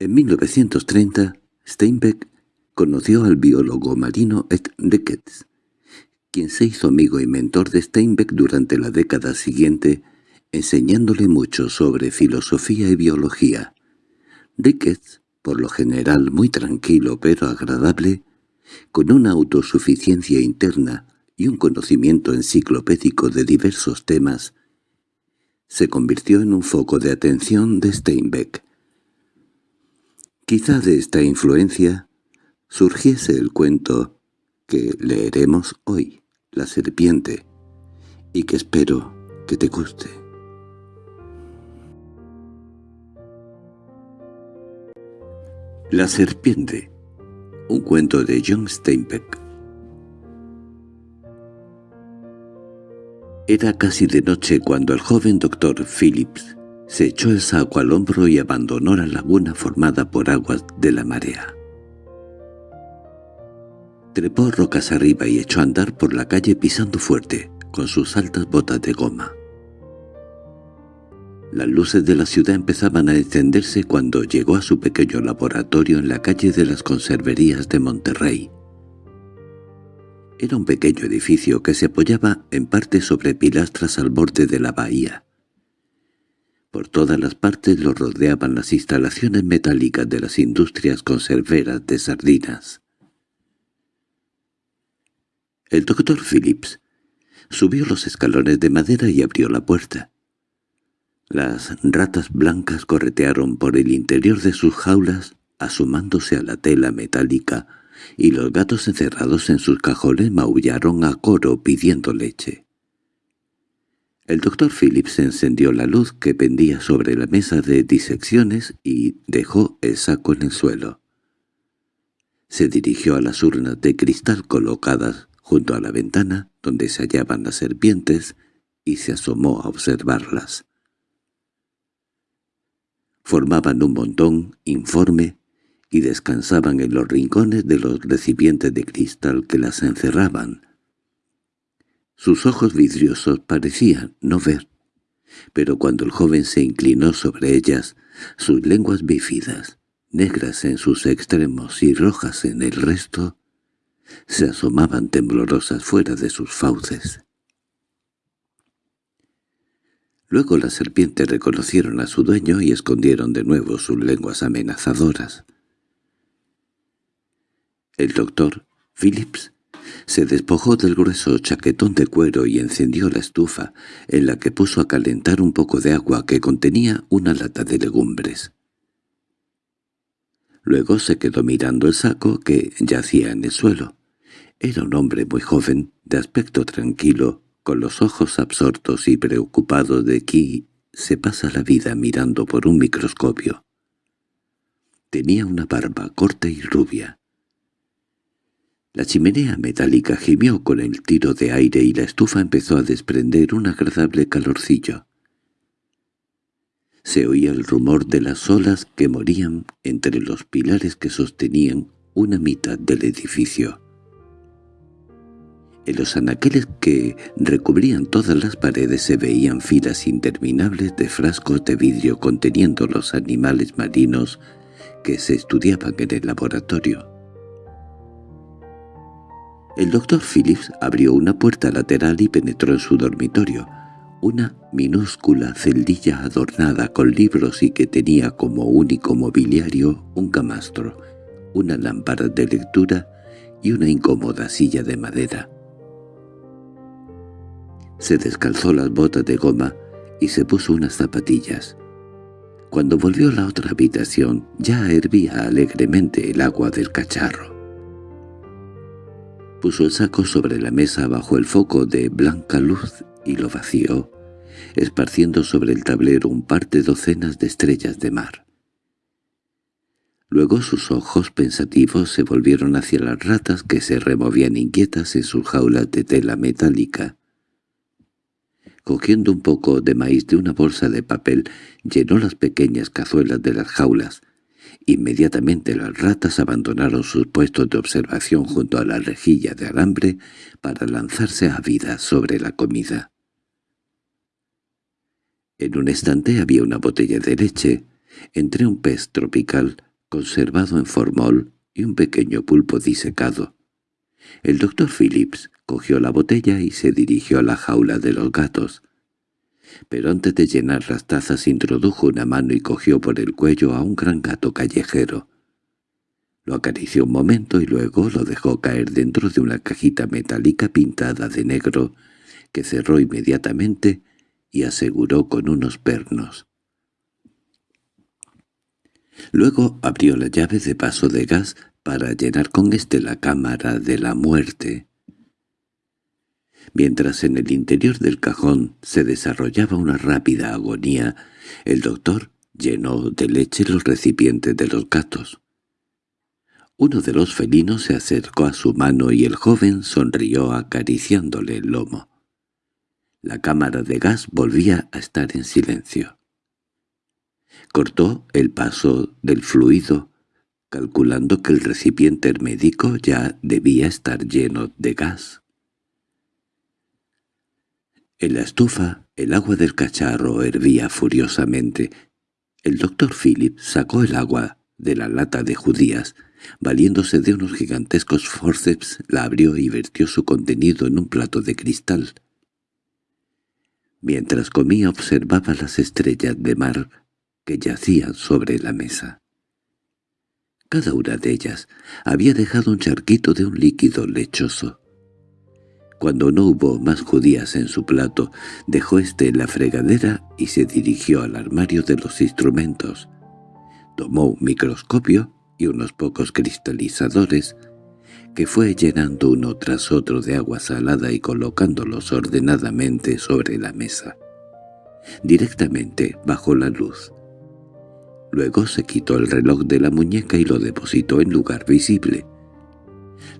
En 1930, Steinbeck conoció al biólogo marino Ed Ricketts, quien se hizo amigo y mentor de Steinbeck durante la década siguiente, enseñándole mucho sobre filosofía y biología. Ricketts, por lo general muy tranquilo pero agradable, con una autosuficiencia interna y un conocimiento enciclopédico de diversos temas, se convirtió en un foco de atención de Steinbeck. Quizá de esta influencia surgiese el cuento que leeremos hoy, La serpiente, y que espero que te guste. La serpiente, un cuento de John Steinbeck. Era casi de noche cuando el joven doctor Phillips se echó el saco al hombro y abandonó la laguna formada por aguas de la marea. Trepó rocas arriba y echó a andar por la calle pisando fuerte, con sus altas botas de goma. Las luces de la ciudad empezaban a encenderse cuando llegó a su pequeño laboratorio en la calle de las conserverías de Monterrey. Era un pequeño edificio que se apoyaba en parte sobre pilastras al borde de la bahía. Por todas las partes lo rodeaban las instalaciones metálicas de las industrias conserveras de sardinas. El doctor Phillips subió los escalones de madera y abrió la puerta. Las ratas blancas corretearon por el interior de sus jaulas, asomándose a la tela metálica, y los gatos encerrados en sus cajones maullaron a coro pidiendo leche. El doctor Phillips encendió la luz que pendía sobre la mesa de disecciones y dejó el saco en el suelo. Se dirigió a las urnas de cristal colocadas junto a la ventana donde se hallaban las serpientes y se asomó a observarlas. Formaban un montón informe y descansaban en los rincones de los recipientes de cristal que las encerraban, sus ojos vidriosos parecían no ver, pero cuando el joven se inclinó sobre ellas, sus lenguas bífidas, negras en sus extremos y rojas en el resto, se asomaban temblorosas fuera de sus fauces. Luego las serpientes reconocieron a su dueño y escondieron de nuevo sus lenguas amenazadoras. El doctor, Phillips, se despojó del grueso chaquetón de cuero y encendió la estufa, en la que puso a calentar un poco de agua que contenía una lata de legumbres. Luego se quedó mirando el saco que yacía en el suelo. Era un hombre muy joven, de aspecto tranquilo, con los ojos absortos y preocupados de que se pasa la vida mirando por un microscopio. Tenía una barba corta y rubia, la chimenea metálica gimió con el tiro de aire y la estufa empezó a desprender un agradable calorcillo. Se oía el rumor de las olas que morían entre los pilares que sostenían una mitad del edificio. En los anaqueles que recubrían todas las paredes se veían filas interminables de frascos de vidrio conteniendo los animales marinos que se estudiaban en el laboratorio. El doctor Phillips abrió una puerta lateral y penetró en su dormitorio, una minúscula celdilla adornada con libros y que tenía como único mobiliario un camastro, una lámpara de lectura y una incómoda silla de madera. Se descalzó las botas de goma y se puso unas zapatillas. Cuando volvió a la otra habitación ya hervía alegremente el agua del cacharro. Puso el saco sobre la mesa bajo el foco de blanca luz y lo vació, esparciendo sobre el tablero un par de docenas de estrellas de mar. Luego sus ojos pensativos se volvieron hacia las ratas que se removían inquietas en sus jaulas de tela metálica. Cogiendo un poco de maíz de una bolsa de papel, llenó las pequeñas cazuelas de las jaulas, Inmediatamente las ratas abandonaron sus puestos de observación junto a la rejilla de alambre para lanzarse a vida sobre la comida. En un estante había una botella de leche, entre un pez tropical, conservado en formol y un pequeño pulpo disecado. El doctor Phillips cogió la botella y se dirigió a la jaula de los gatos. Pero antes de llenar las tazas introdujo una mano y cogió por el cuello a un gran gato callejero. Lo acarició un momento y luego lo dejó caer dentro de una cajita metálica pintada de negro, que cerró inmediatamente y aseguró con unos pernos. Luego abrió la llave de paso de gas para llenar con éste la cámara de la muerte. Mientras en el interior del cajón se desarrollaba una rápida agonía, el doctor llenó de leche los recipientes de los gatos. Uno de los felinos se acercó a su mano y el joven sonrió acariciándole el lomo. La cámara de gas volvía a estar en silencio. Cortó el paso del fluido, calculando que el recipiente hermédico ya debía estar lleno de gas. En la estufa, el agua del cacharro hervía furiosamente. El doctor Philip sacó el agua de la lata de judías Valiéndose de unos gigantescos forceps, la abrió y vertió su contenido en un plato de cristal. Mientras comía observaba las estrellas de mar que yacían sobre la mesa. Cada una de ellas había dejado un charquito de un líquido lechoso. Cuando no hubo más judías en su plato, dejó éste en la fregadera y se dirigió al armario de los instrumentos. Tomó un microscopio y unos pocos cristalizadores, que fue llenando uno tras otro de agua salada y colocándolos ordenadamente sobre la mesa, directamente bajo la luz. Luego se quitó el reloj de la muñeca y lo depositó en lugar visible.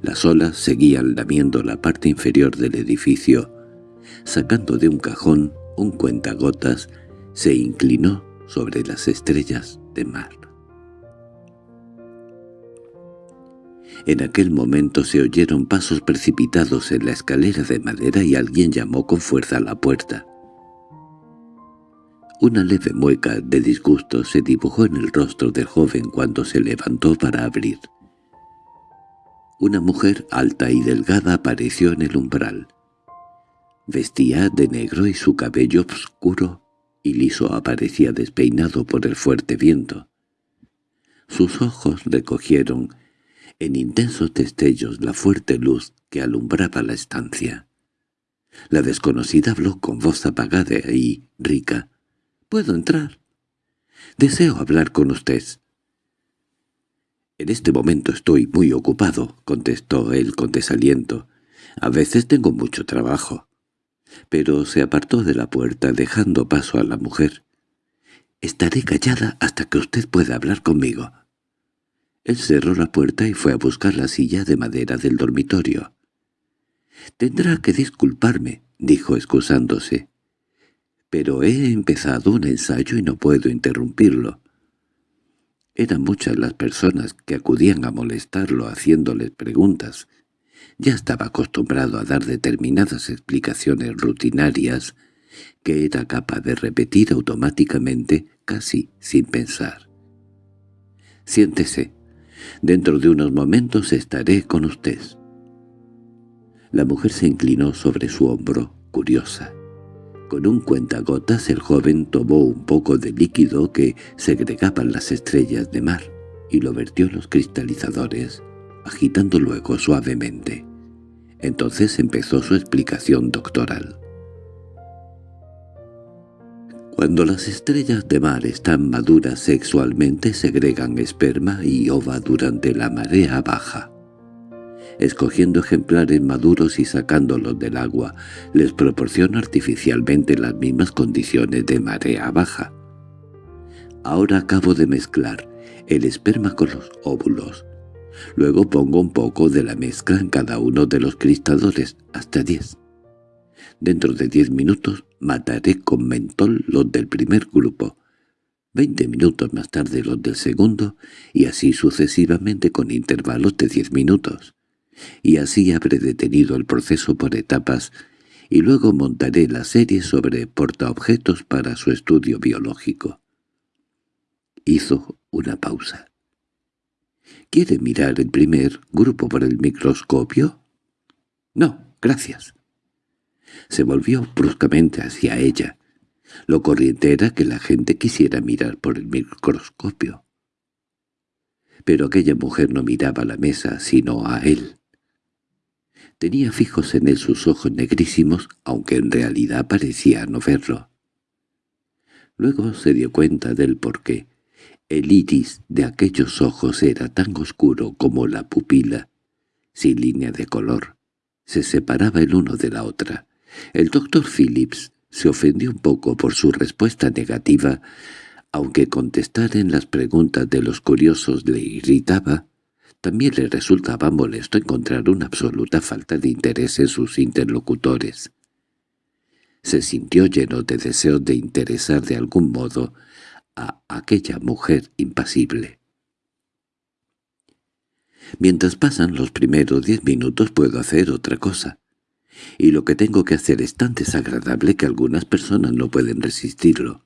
Las olas seguían lamiendo la parte inferior del edificio. Sacando de un cajón un cuentagotas, se inclinó sobre las estrellas de mar. En aquel momento se oyeron pasos precipitados en la escalera de madera y alguien llamó con fuerza a la puerta. Una leve mueca de disgusto se dibujó en el rostro del joven cuando se levantó para abrir. Una mujer alta y delgada apareció en el umbral. Vestía de negro y su cabello oscuro y liso aparecía despeinado por el fuerte viento. Sus ojos recogieron en intensos destellos la fuerte luz que alumbraba la estancia. La desconocida habló con voz apagada y rica. —¿Puedo entrar? —Deseo hablar con usted. —En este momento estoy muy ocupado —contestó él con desaliento. —A veces tengo mucho trabajo. Pero se apartó de la puerta dejando paso a la mujer. —Estaré callada hasta que usted pueda hablar conmigo. Él cerró la puerta y fue a buscar la silla de madera del dormitorio. «Tendrá que disculparme», dijo excusándose. «Pero he empezado un ensayo y no puedo interrumpirlo». Eran muchas las personas que acudían a molestarlo haciéndoles preguntas. Ya estaba acostumbrado a dar determinadas explicaciones rutinarias que era capaz de repetir automáticamente, casi sin pensar. «Siéntese», Dentro de unos momentos estaré con usted. La mujer se inclinó sobre su hombro, curiosa. Con un cuentagotas el joven tomó un poco de líquido que segregaban las estrellas de mar y lo vertió en los cristalizadores, agitando luego suavemente. Entonces empezó su explicación doctoral. Cuando las estrellas de mar están maduras sexualmente segregan esperma y ova durante la marea baja. Escogiendo ejemplares maduros y sacándolos del agua, les proporciona artificialmente las mismas condiciones de marea baja. Ahora acabo de mezclar el esperma con los óvulos. Luego pongo un poco de la mezcla en cada uno de los cristadores, hasta diez. Dentro de diez minutos mataré con mentol los del primer grupo, veinte minutos más tarde los del segundo, y así sucesivamente con intervalos de diez minutos. Y así habré detenido el proceso por etapas, y luego montaré la serie sobre portaobjetos para su estudio biológico. Hizo una pausa. ¿Quiere mirar el primer grupo por el microscopio? No, gracias. Se volvió bruscamente hacia ella. Lo corriente era que la gente quisiera mirar por el microscopio. Pero aquella mujer no miraba la mesa, sino a él. Tenía fijos en él sus ojos negrísimos, aunque en realidad parecía no verlo. Luego se dio cuenta del porqué. El iris de aquellos ojos era tan oscuro como la pupila, sin línea de color. Se separaba el uno de la otra. El doctor Phillips se ofendió un poco por su respuesta negativa, aunque contestar en las preguntas de los curiosos le irritaba, también le resultaba molesto encontrar una absoluta falta de interés en sus interlocutores. Se sintió lleno de deseos de interesar de algún modo a aquella mujer impasible. Mientras pasan los primeros diez minutos puedo hacer otra cosa, y lo que tengo que hacer es tan desagradable que algunas personas no pueden resistirlo.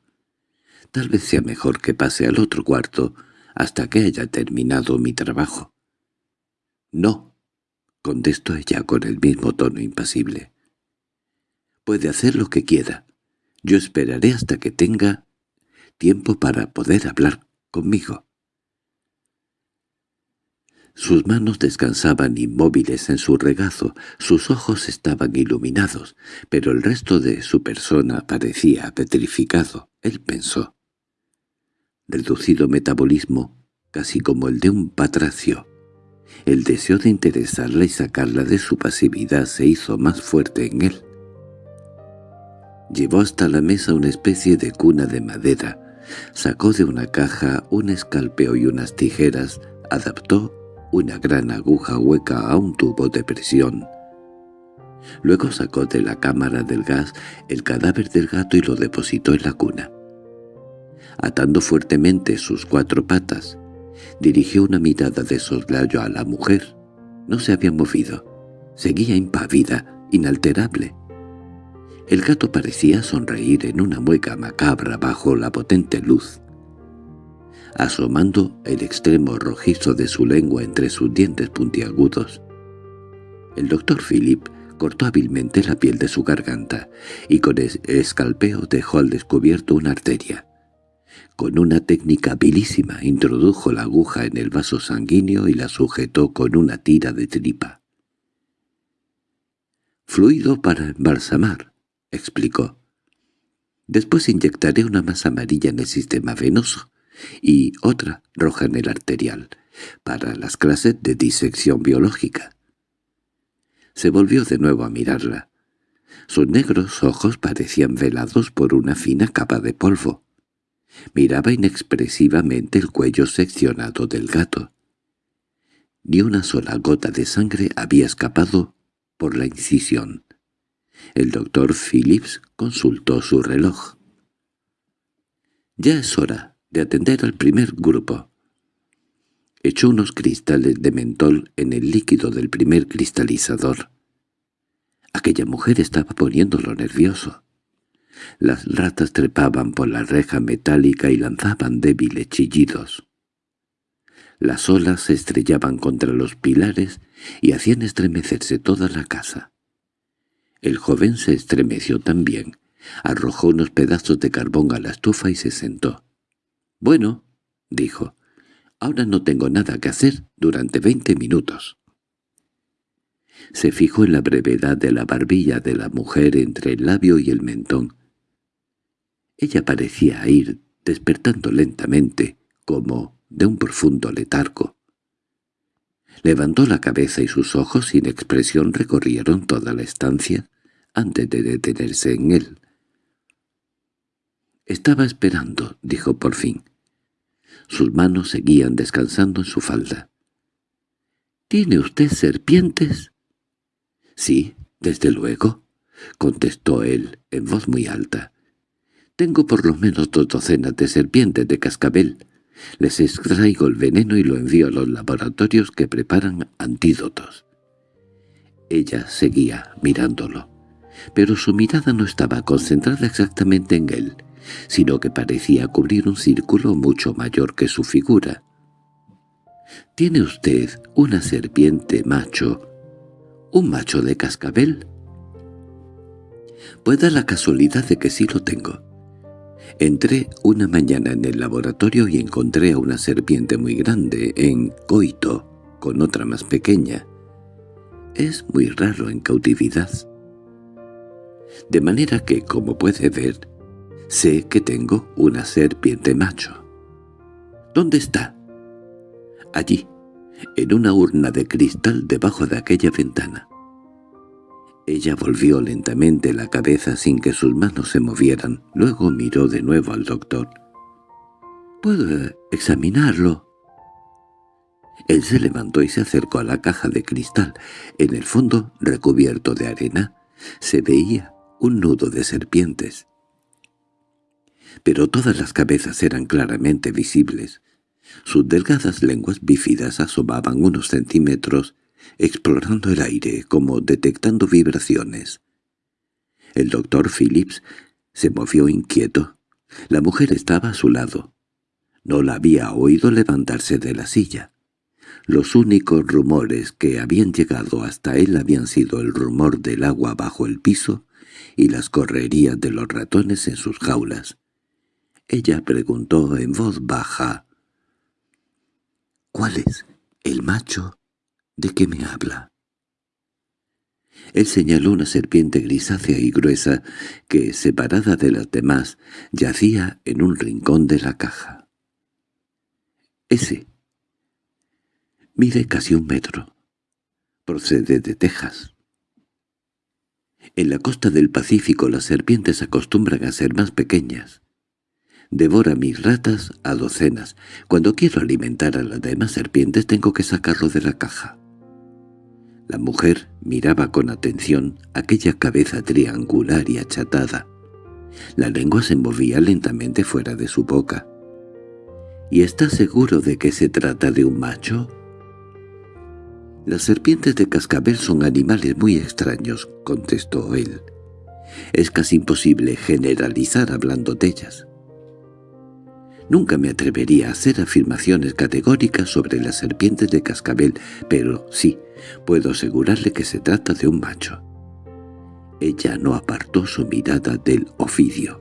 Tal vez sea mejor que pase al otro cuarto hasta que haya terminado mi trabajo. —No —contestó ella con el mismo tono impasible. —Puede hacer lo que quiera. Yo esperaré hasta que tenga tiempo para poder hablar conmigo. Sus manos descansaban inmóviles en su regazo, sus ojos estaban iluminados, pero el resto de su persona parecía petrificado. Él pensó. Reducido metabolismo, casi como el de un patracio. El deseo de interesarla y sacarla de su pasividad se hizo más fuerte en él. Llevó hasta la mesa una especie de cuna de madera, Sacó de una caja un escalpeo y unas tijeras, adaptó una gran aguja hueca a un tubo de presión. Luego sacó de la cámara del gas el cadáver del gato y lo depositó en la cuna. Atando fuertemente sus cuatro patas, dirigió una mirada de soslayo a la mujer. No se había movido. Seguía impávida, inalterable. El gato parecía sonreír en una mueca macabra bajo la potente luz. Asomando el extremo rojizo de su lengua entre sus dientes puntiagudos, el doctor Philip cortó hábilmente la piel de su garganta y con escalpeo dejó al descubierto una arteria. Con una técnica habilísima introdujo la aguja en el vaso sanguíneo y la sujetó con una tira de tripa. «Fluido para embalsamar», explicó. Después inyectaré una masa amarilla en el sistema venoso y otra roja en el arterial, para las clases de disección biológica. Se volvió de nuevo a mirarla. Sus negros ojos parecían velados por una fina capa de polvo. Miraba inexpresivamente el cuello seccionado del gato. Ni una sola gota de sangre había escapado por la incisión. El doctor Phillips consultó su reloj. «Ya es hora de atender al primer grupo». Echó unos cristales de mentol en el líquido del primer cristalizador. Aquella mujer estaba poniéndolo nervioso. Las ratas trepaban por la reja metálica y lanzaban débiles chillidos. Las olas se estrellaban contra los pilares y hacían estremecerse toda la casa. El joven se estremeció también, arrojó unos pedazos de carbón a la estufa y se sentó. «Bueno», dijo, «ahora no tengo nada que hacer durante veinte minutos». Se fijó en la brevedad de la barbilla de la mujer entre el labio y el mentón. Ella parecía ir despertando lentamente, como de un profundo letargo. Levantó la cabeza y sus ojos sin expresión recorrieron toda la estancia, antes de detenerse en él. «Estaba esperando», dijo por fin. Sus manos seguían descansando en su falda. —¿Tiene usted serpientes? —Sí, desde luego —contestó él en voz muy alta. —Tengo por lo menos dos docenas de serpientes de cascabel. Les extraigo el veneno y lo envío a los laboratorios que preparan antídotos. Ella seguía mirándolo pero su mirada no estaba concentrada exactamente en él, sino que parecía cubrir un círculo mucho mayor que su figura. ¿Tiene usted una serpiente macho? ¿Un macho de cascabel? Puede la casualidad de que sí lo tengo. Entré una mañana en el laboratorio y encontré a una serpiente muy grande en coito con otra más pequeña. Es muy raro en cautividad. De manera que, como puede ver, sé que tengo una serpiente macho. ¿Dónde está? Allí, en una urna de cristal debajo de aquella ventana. Ella volvió lentamente la cabeza sin que sus manos se movieran. Luego miró de nuevo al doctor. —¿Puedo examinarlo? Él se levantó y se acercó a la caja de cristal. En el fondo, recubierto de arena, se veía un nudo de serpientes. Pero todas las cabezas eran claramente visibles. Sus delgadas lenguas bífidas asomaban unos centímetros explorando el aire como detectando vibraciones. El doctor Phillips se movió inquieto. La mujer estaba a su lado. No la había oído levantarse de la silla. Los únicos rumores que habían llegado hasta él habían sido el rumor del agua bajo el piso y las correrías de los ratones en sus jaulas. Ella preguntó en voz baja, «¿Cuál es el macho ¿De qué me habla? Él señaló una serpiente grisácea y gruesa que, separada de las demás, yacía en un rincón de la caja. Ese. Mide casi un metro. Procede de Texas. En la costa del Pacífico las serpientes acostumbran a ser más pequeñas. Devora mis ratas a docenas. Cuando quiero alimentar a las demás serpientes tengo que sacarlo de la caja. La mujer miraba con atención aquella cabeza triangular y achatada. La lengua se movía lentamente fuera de su boca. —¿Y está seguro de que se trata de un macho? —Las serpientes de cascabel son animales muy extraños —contestó él. Es casi imposible generalizar hablando de ellas. Nunca me atrevería a hacer afirmaciones categóricas sobre las serpientes de cascabel, pero sí, puedo asegurarle que se trata de un macho. Ella no apartó su mirada del oficio.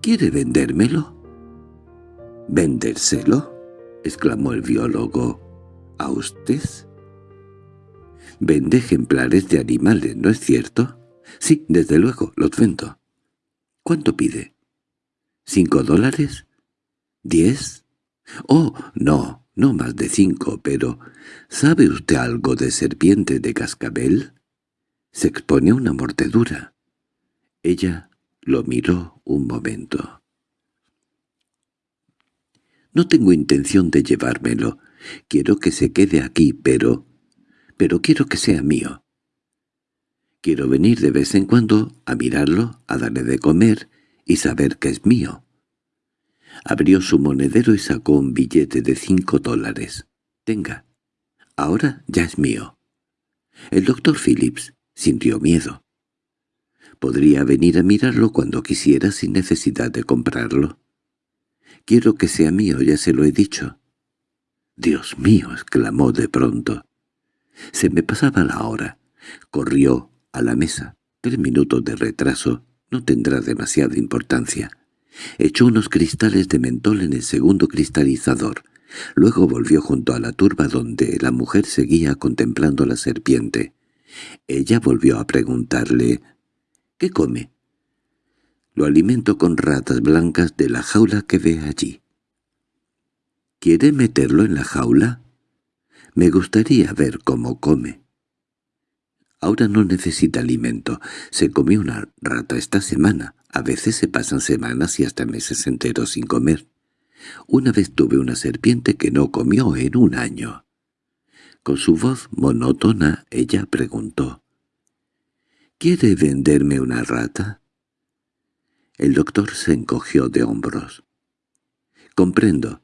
—¿Quiere vendérmelo? —¿Vendérselo? —exclamó el biólogo. —¿A usted? —Vende ejemplares de animales, ¿no es cierto? —Sí, desde luego, los vendo. —¿Cuánto pide? ¿Cinco dólares? ¿Diez? Oh, no, no más de cinco, pero ¿sabe usted algo de serpiente de cascabel? Se expone una mordedura. Ella lo miró un momento. No tengo intención de llevármelo. Quiero que se quede aquí, pero... pero quiero que sea mío. Quiero venir de vez en cuando a mirarlo, a darle de comer y saber que es mío. Abrió su monedero y sacó un billete de cinco dólares. «Tenga. Ahora ya es mío». El doctor Phillips sintió miedo. «Podría venir a mirarlo cuando quisiera sin necesidad de comprarlo». «Quiero que sea mío, ya se lo he dicho». «Dios mío», exclamó de pronto. Se me pasaba la hora. Corrió a la mesa. Tres minutos de retraso no tendrá demasiada importancia. Echó unos cristales de mentol en el segundo cristalizador. Luego volvió junto a la turba donde la mujer seguía contemplando la serpiente. Ella volvió a preguntarle «¿Qué come?» «Lo alimento con ratas blancas de la jaula que ve allí». «¿Quiere meterlo en la jaula?» «Me gustaría ver cómo come». Ahora no necesita alimento. Se comió una rata esta semana. A veces se pasan semanas y hasta meses enteros sin comer. Una vez tuve una serpiente que no comió en un año. Con su voz monótona ella preguntó, «¿Quiere venderme una rata?» El doctor se encogió de hombros. «Comprendo.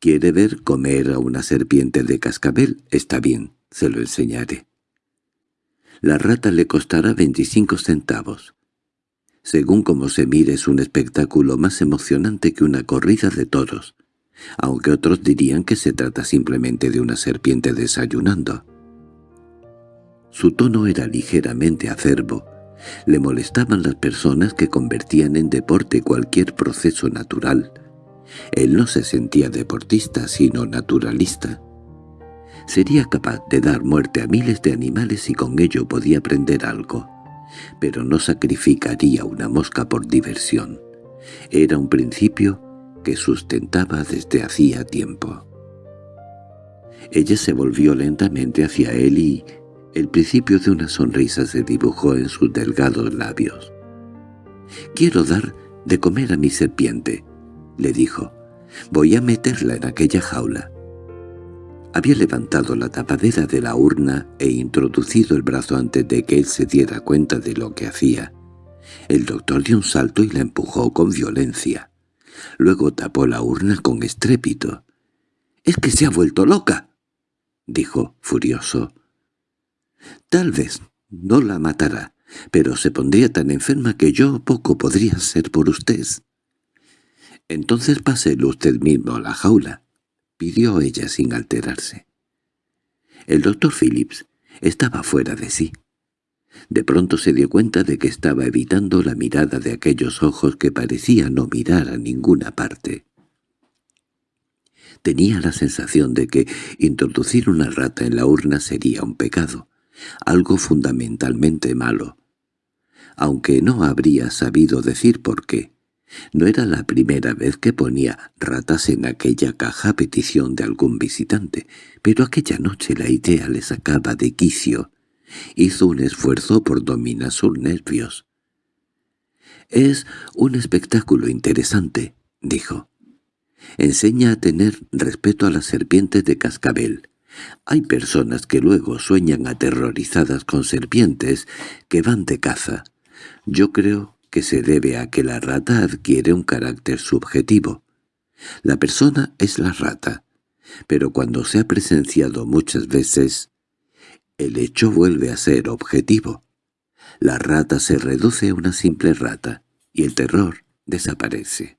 ¿Quiere ver comer a una serpiente de cascabel? Está bien, se lo enseñaré. La rata le costará veinticinco centavos. Según como se mire es un espectáculo más emocionante que una corrida de toros. aunque otros dirían que se trata simplemente de una serpiente desayunando. Su tono era ligeramente acerbo. Le molestaban las personas que convertían en deporte cualquier proceso natural. Él no se sentía deportista, sino naturalista. Sería capaz de dar muerte a miles de animales y con ello podía aprender algo, pero no sacrificaría una mosca por diversión. Era un principio que sustentaba desde hacía tiempo. Ella se volvió lentamente hacia él y el principio de una sonrisa se dibujó en sus delgados labios. «Quiero dar de comer a mi serpiente», le dijo. «Voy a meterla en aquella jaula». Había levantado la tapadera de la urna e introducido el brazo antes de que él se diera cuenta de lo que hacía. El doctor dio un salto y la empujó con violencia. Luego tapó la urna con estrépito. —¡Es que se ha vuelto loca! —dijo, furioso. —Tal vez no la matará, pero se pondría tan enferma que yo poco podría ser por usted. —Entonces páselo usted mismo a la jaula —pidió ella sin alterarse. El doctor Phillips estaba fuera de sí. De pronto se dio cuenta de que estaba evitando la mirada de aquellos ojos que parecían no mirar a ninguna parte. Tenía la sensación de que introducir una rata en la urna sería un pecado, algo fundamentalmente malo. Aunque no habría sabido decir por qué. No era la primera vez que ponía ratas en aquella caja a petición de algún visitante, pero aquella noche la idea le sacaba de quicio Hizo un esfuerzo por dominar sus nervios. «Es un espectáculo interesante», dijo. «Enseña a tener respeto a las serpientes de cascabel. Hay personas que luego sueñan aterrorizadas con serpientes que van de caza. Yo creo que se debe a que la rata adquiere un carácter subjetivo. La persona es la rata, pero cuando se ha presenciado muchas veces, el hecho vuelve a ser objetivo. La rata se reduce a una simple rata, y el terror desaparece.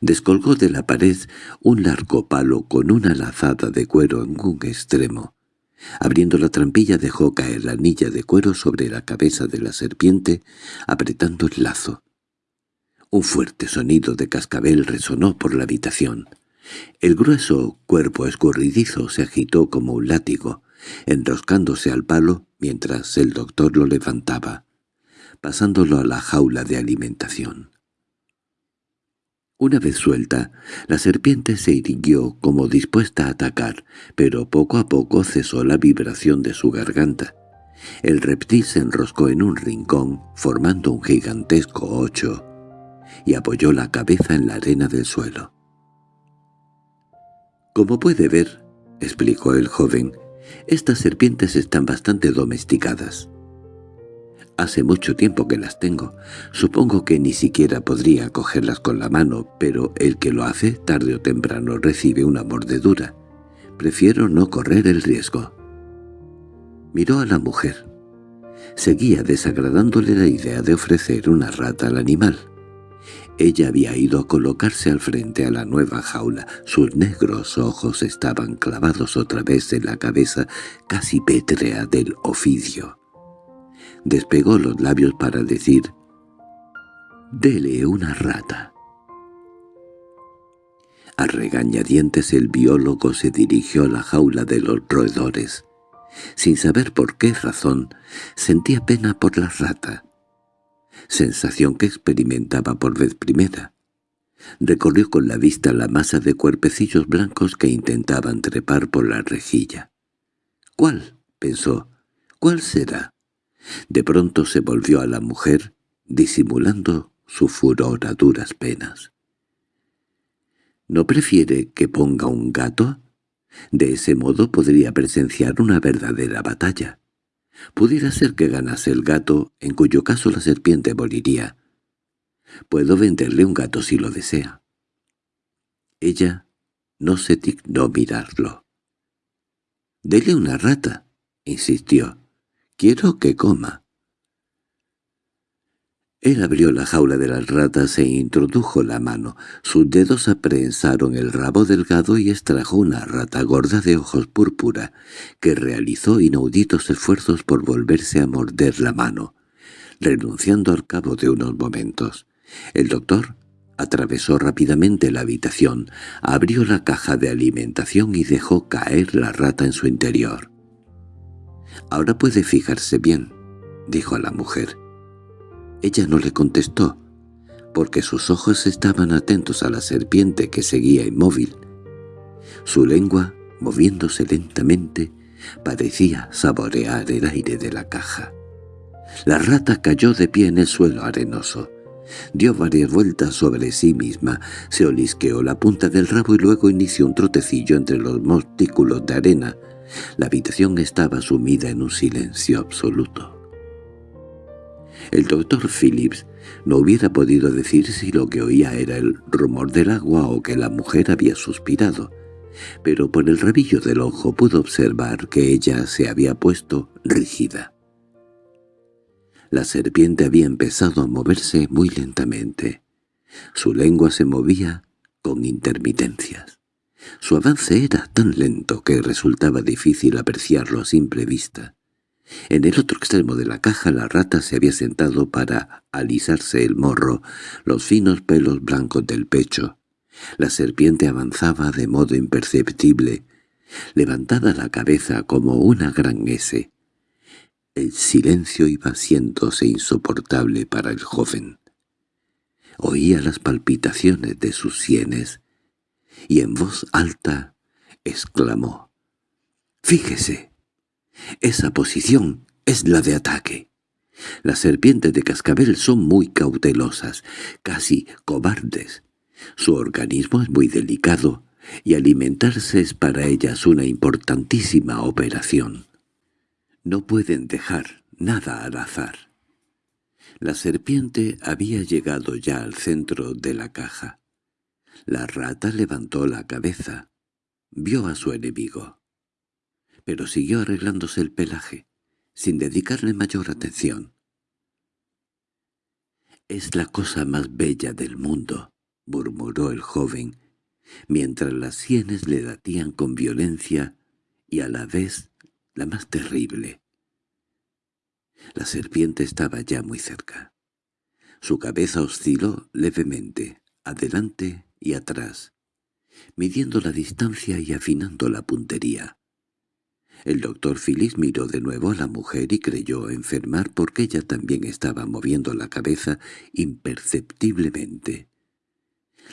Descolgó de la pared un largo palo con una lazada de cuero en un extremo. Abriendo la trampilla dejó caer la anilla de cuero sobre la cabeza de la serpiente, apretando el lazo. Un fuerte sonido de cascabel resonó por la habitación. El grueso cuerpo escurridizo se agitó como un látigo, enroscándose al palo mientras el doctor lo levantaba, pasándolo a la jaula de alimentación. Una vez suelta, la serpiente se irguió como dispuesta a atacar, pero poco a poco cesó la vibración de su garganta. El reptil se enroscó en un rincón, formando un gigantesco ocho, y apoyó la cabeza en la arena del suelo. «Como puede ver», explicó el joven, estas serpientes están bastante domesticadas. Hace mucho tiempo que las tengo. Supongo que ni siquiera podría cogerlas con la mano, pero el que lo hace tarde o temprano recibe una mordedura. Prefiero no correr el riesgo. Miró a la mujer. Seguía desagradándole la idea de ofrecer una rata al animal. Ella había ido a colocarse al frente a la nueva jaula. Sus negros ojos estaban clavados otra vez en la cabeza casi pétrea del oficio. Despegó los labios para decir «Dele una rata». A regañadientes el biólogo se dirigió a la jaula de los roedores. Sin saber por qué razón, sentía pena por la rata sensación que experimentaba por vez primera. Recorrió con la vista la masa de cuerpecillos blancos que intentaban trepar por la rejilla. —¿Cuál? —pensó. —¿Cuál será? De pronto se volvió a la mujer, disimulando su furor a duras penas. —¿No prefiere que ponga un gato? De ese modo podría presenciar una verdadera batalla. Pudiera ser que ganase el gato, en cuyo caso la serpiente moriría. Puedo venderle un gato si lo desea. Ella no se dignó mirarlo. «Dele una rata», insistió. «Quiero que coma». Él abrió la jaula de las ratas e introdujo la mano. Sus dedos aprensaron el rabo delgado y extrajo una rata gorda de ojos púrpura, que realizó inauditos esfuerzos por volverse a morder la mano, renunciando al cabo de unos momentos. El doctor atravesó rápidamente la habitación, abrió la caja de alimentación y dejó caer la rata en su interior. «Ahora puede fijarse bien», dijo a la mujer. Ella no le contestó, porque sus ojos estaban atentos a la serpiente que seguía inmóvil. Su lengua, moviéndose lentamente, parecía saborear el aire de la caja. La rata cayó de pie en el suelo arenoso. Dio varias vueltas sobre sí misma, se olisqueó la punta del rabo y luego inició un trotecillo entre los montículos de arena. La habitación estaba sumida en un silencio absoluto. El doctor Phillips no hubiera podido decir si lo que oía era el rumor del agua o que la mujer había suspirado, pero por el rabillo del ojo pudo observar que ella se había puesto rígida. La serpiente había empezado a moverse muy lentamente. Su lengua se movía con intermitencias. Su avance era tan lento que resultaba difícil apreciarlo a simple vista. En el otro extremo de la caja la rata se había sentado para alisarse el morro, los finos pelos blancos del pecho. La serpiente avanzaba de modo imperceptible, levantada la cabeza como una gran S. El silencio iba haciéndose insoportable para el joven. Oía las palpitaciones de sus sienes, y en voz alta exclamó, «¡Fíjese!» Esa posición es la de ataque. Las serpientes de cascabel son muy cautelosas, casi cobardes. Su organismo es muy delicado y alimentarse es para ellas una importantísima operación. No pueden dejar nada al azar. La serpiente había llegado ya al centro de la caja. La rata levantó la cabeza. Vio a su enemigo pero siguió arreglándose el pelaje, sin dedicarle mayor atención. «Es la cosa más bella del mundo», murmuró el joven, mientras las sienes le latían con violencia y a la vez la más terrible. La serpiente estaba ya muy cerca. Su cabeza osciló levemente, adelante y atrás, midiendo la distancia y afinando la puntería. El doctor Phillips miró de nuevo a la mujer y creyó enfermar porque ella también estaba moviendo la cabeza imperceptiblemente.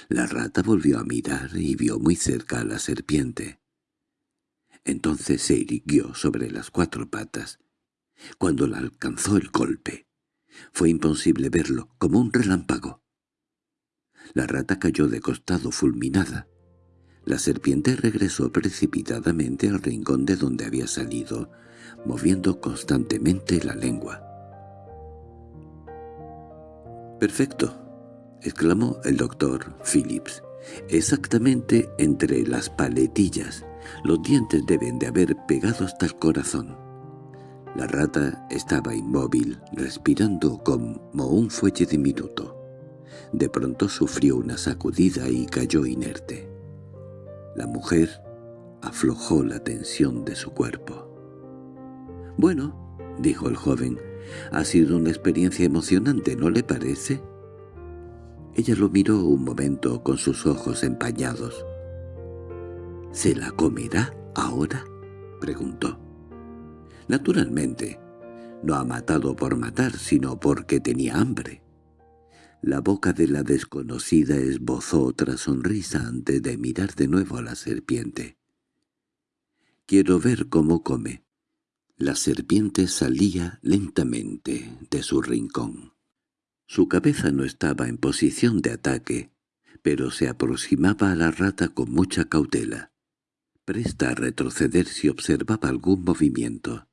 La rata volvió a mirar y vio muy cerca a la serpiente. Entonces se irguió sobre las cuatro patas. Cuando la alcanzó el golpe, fue imposible verlo, como un relámpago. La rata cayó de costado fulminada. La serpiente regresó precipitadamente al rincón de donde había salido, moviendo constantemente la lengua. «Perfecto», exclamó el doctor Phillips. «Exactamente entre las paletillas. Los dientes deben de haber pegado hasta el corazón». La rata estaba inmóvil, respirando como un fuelle diminuto. De pronto sufrió una sacudida y cayó inerte. La mujer aflojó la tensión de su cuerpo. «Bueno», dijo el joven, «ha sido una experiencia emocionante, ¿no le parece?» Ella lo miró un momento con sus ojos empañados. «¿Se la comerá ahora?» preguntó. «Naturalmente. No ha matado por matar, sino porque tenía hambre. La boca de la desconocida esbozó otra sonrisa antes de mirar de nuevo a la serpiente. «Quiero ver cómo come». La serpiente salía lentamente de su rincón. Su cabeza no estaba en posición de ataque, pero se aproximaba a la rata con mucha cautela, presta a retroceder si observaba algún movimiento.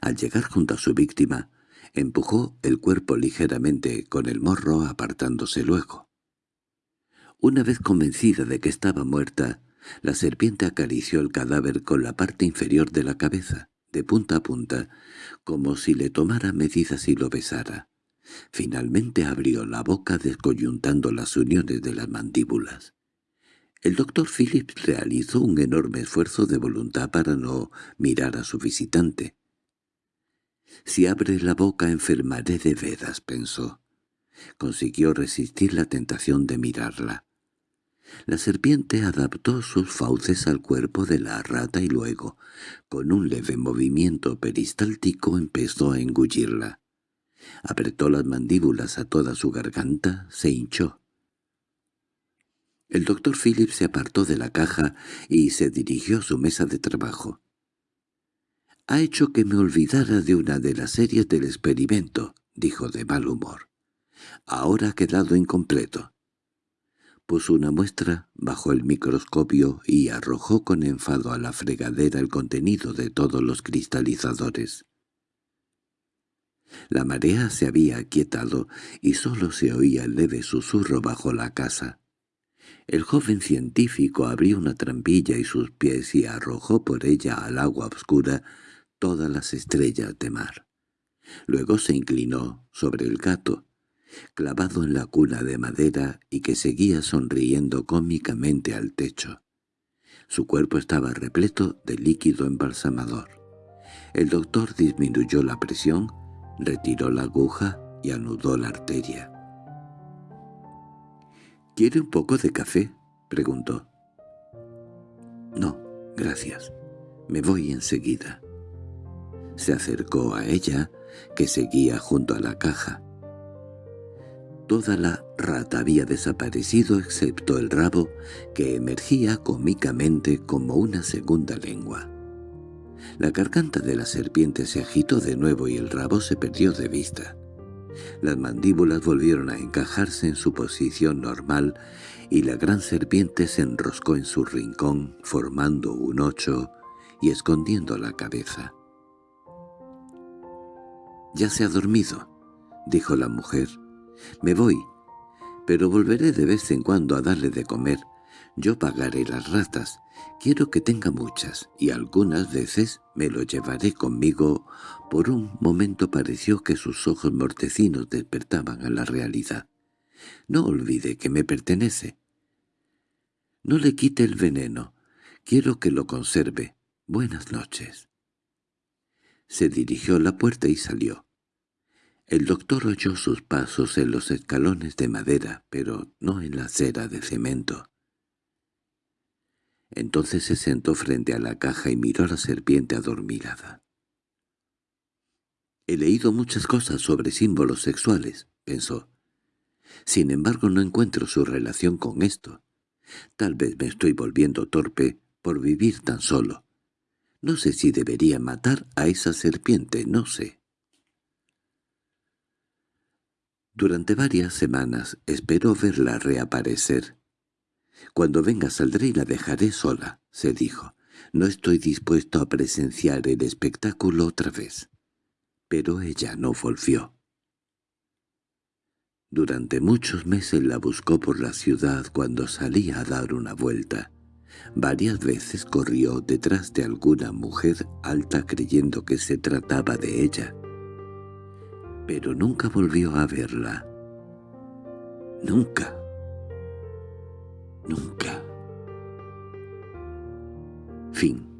Al llegar junto a su víctima, Empujó el cuerpo ligeramente con el morro apartándose luego. Una vez convencida de que estaba muerta, la serpiente acarició el cadáver con la parte inferior de la cabeza, de punta a punta, como si le tomara medidas y lo besara. Finalmente abrió la boca descoyuntando las uniones de las mandíbulas. El doctor Phillips realizó un enorme esfuerzo de voluntad para no mirar a su visitante. «Si abre la boca enfermaré de veras», pensó. Consiguió resistir la tentación de mirarla. La serpiente adaptó sus fauces al cuerpo de la rata y luego, con un leve movimiento peristáltico, empezó a engullirla. Apretó las mandíbulas a toda su garganta, se hinchó. El doctor Phillips se apartó de la caja y se dirigió a su mesa de trabajo. «Ha hecho que me olvidara de una de las series del experimento», dijo de mal humor. «Ahora ha quedado incompleto». Puso una muestra bajo el microscopio y arrojó con enfado a la fregadera el contenido de todos los cristalizadores. La marea se había aquietado y sólo se oía el leve susurro bajo la casa. El joven científico abrió una trampilla y sus pies y arrojó por ella al agua oscura todas las estrellas de mar. Luego se inclinó sobre el gato, clavado en la cuna de madera y que seguía sonriendo cómicamente al techo. Su cuerpo estaba repleto de líquido embalsamador. El doctor disminuyó la presión, retiró la aguja y anudó la arteria. —¿Quiere un poco de café? —preguntó. —No, gracias. Me voy enseguida. Se acercó a ella, que seguía junto a la caja. Toda la rata había desaparecido excepto el rabo, que emergía cómicamente como una segunda lengua. La garganta de la serpiente se agitó de nuevo y el rabo se perdió de vista. Las mandíbulas volvieron a encajarse en su posición normal y la gran serpiente se enroscó en su rincón, formando un ocho y escondiendo la cabeza. «Ya se ha dormido», dijo la mujer, me voy, pero volveré de vez en cuando a darle de comer. Yo pagaré las ratas. Quiero que tenga muchas, y algunas veces me lo llevaré conmigo. Por un momento pareció que sus ojos mortecinos despertaban a la realidad. No olvide que me pertenece. No le quite el veneno. Quiero que lo conserve. Buenas noches. Se dirigió a la puerta y salió. El doctor oyó sus pasos en los escalones de madera, pero no en la acera de cemento. Entonces se sentó frente a la caja y miró a la serpiente adormilada. «He leído muchas cosas sobre símbolos sexuales», pensó. «Sin embargo no encuentro su relación con esto. Tal vez me estoy volviendo torpe por vivir tan solo. No sé si debería matar a esa serpiente, no sé». Durante varias semanas esperó verla reaparecer. «Cuando venga saldré y la dejaré sola», se dijo. «No estoy dispuesto a presenciar el espectáculo otra vez». Pero ella no volvió. Durante muchos meses la buscó por la ciudad cuando salía a dar una vuelta. Varias veces corrió detrás de alguna mujer alta creyendo que se trataba de ella pero nunca volvió a verla. Nunca. Nunca. Fin